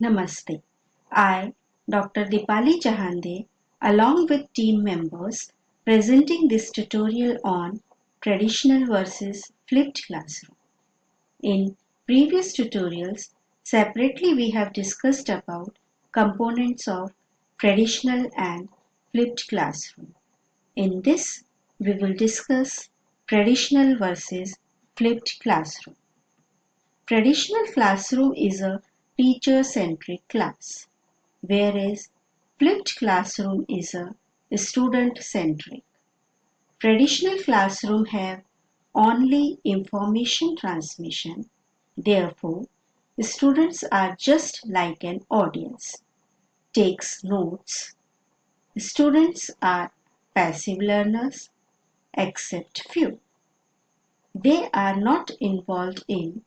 Namaste. I, Dr. Dipali Jahande, along with team members, presenting this tutorial on traditional versus flipped classroom. In previous tutorials, separately we have discussed about components of traditional and flipped classroom. In this, we will discuss traditional versus flipped classroom. Traditional classroom is a teacher-centric class, whereas flipped classroom is a student-centric. Traditional classroom have only information transmission. Therefore, students are just like an audience. Takes notes. Students are passive learners except few. They are not involved in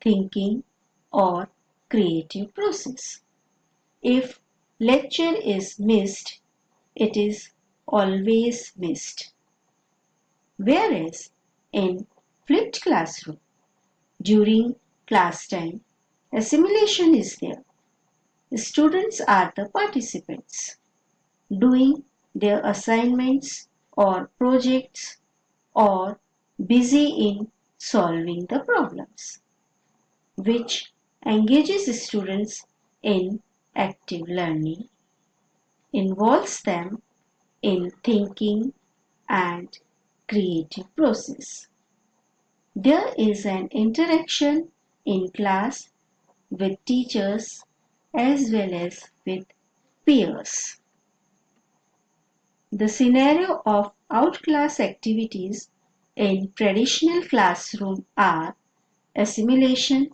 thinking or creative process. If lecture is missed, it is always missed. Whereas in flipped classroom, during class time, assimilation is there. Students are the participants, doing their assignments or projects or busy in solving the problems, which engages students in active learning, involves them in thinking and creative process. There is an interaction in class with teachers as well as with peers. The scenario of outclass activities in traditional classroom are assimilation,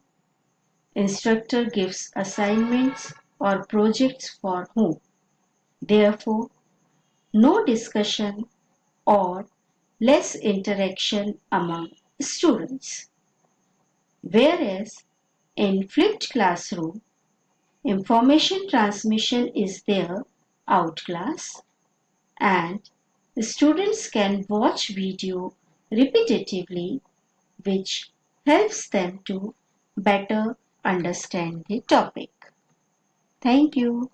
instructor gives assignments or projects for whom. Therefore, no discussion or less interaction among students. Whereas in flipped classroom, information transmission is there outclass and the students can watch video repetitively which helps them to better understand the topic. Thank you.